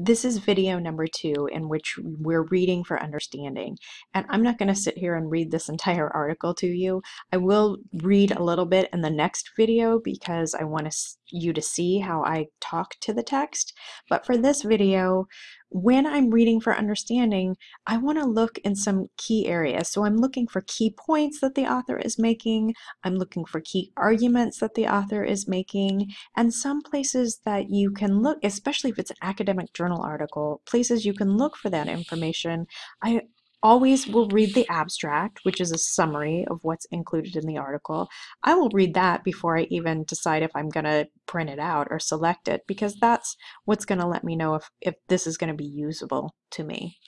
This is video number two in which we're reading for understanding. And I'm not going to sit here and read this entire article to you. I will read a little bit in the next video because I want you to see how I talk to the text. But for this video, when I'm reading for understanding, I want to look in some key areas. So I'm looking for key points that the author is making, I'm looking for key arguments that the author is making, and some places that you can look, especially if it's an academic journal article, places you can look for that information. I always will read the abstract, which is a summary of what's included in the article. I will read that before I even decide if I'm going to print it out or select it because that's what's going to let me know if, if this is going to be usable to me.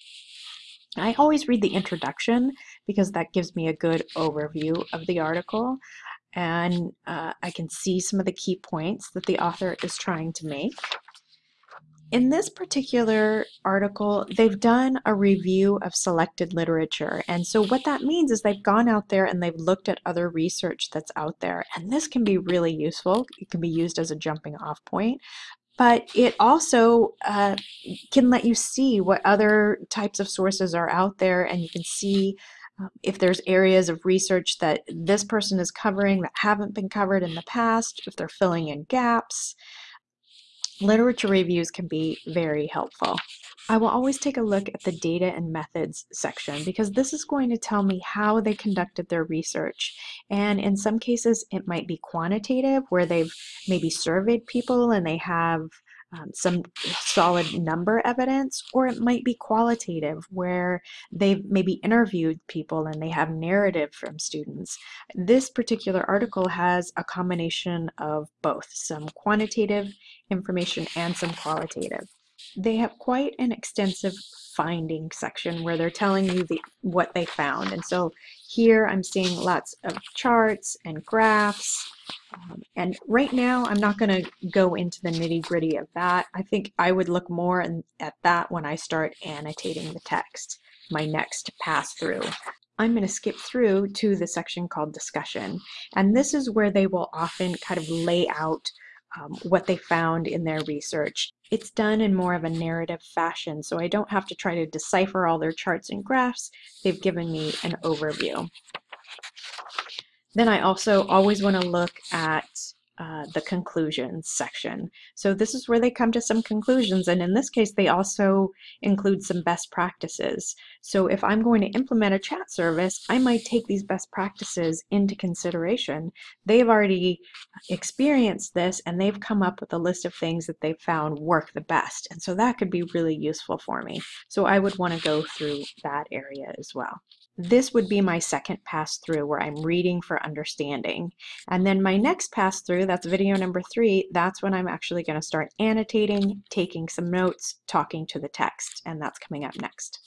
I always read the introduction because that gives me a good overview of the article and uh, I can see some of the key points that the author is trying to make. In this particular article, they've done a review of selected literature. And so what that means is they've gone out there and they've looked at other research that's out there. And this can be really useful. It can be used as a jumping off point. But it also uh, can let you see what other types of sources are out there and you can see um, if there's areas of research that this person is covering that haven't been covered in the past, if they're filling in gaps literature reviews can be very helpful. I will always take a look at the data and methods section because this is going to tell me how they conducted their research. And in some cases, it might be quantitative where they've maybe surveyed people and they have um, some solid number evidence, or it might be qualitative where they've maybe interviewed people and they have narrative from students. This particular article has a combination of both, some quantitative information and some qualitative. They have quite an extensive finding section where they're telling you the, what they found. And so here I'm seeing lots of charts and graphs um, and right now, I'm not going to go into the nitty gritty of that. I think I would look more in, at that when I start annotating the text, my next pass through. I'm going to skip through to the section called discussion. And this is where they will often kind of lay out um, what they found in their research. It's done in more of a narrative fashion, so I don't have to try to decipher all their charts and graphs. They've given me an overview. Then I also always want to look at uh, the conclusions section. So this is where they come to some conclusions and in this case they also include some best practices. So if I'm going to implement a chat service I might take these best practices into consideration. They've already experienced this and they've come up with a list of things that they've found work the best and so that could be really useful for me. So I would want to go through that area as well. This would be my second pass through where I'm reading for understanding. And then my next pass through, that's video number three, that's when I'm actually going to start annotating, taking some notes, talking to the text, and that's coming up next.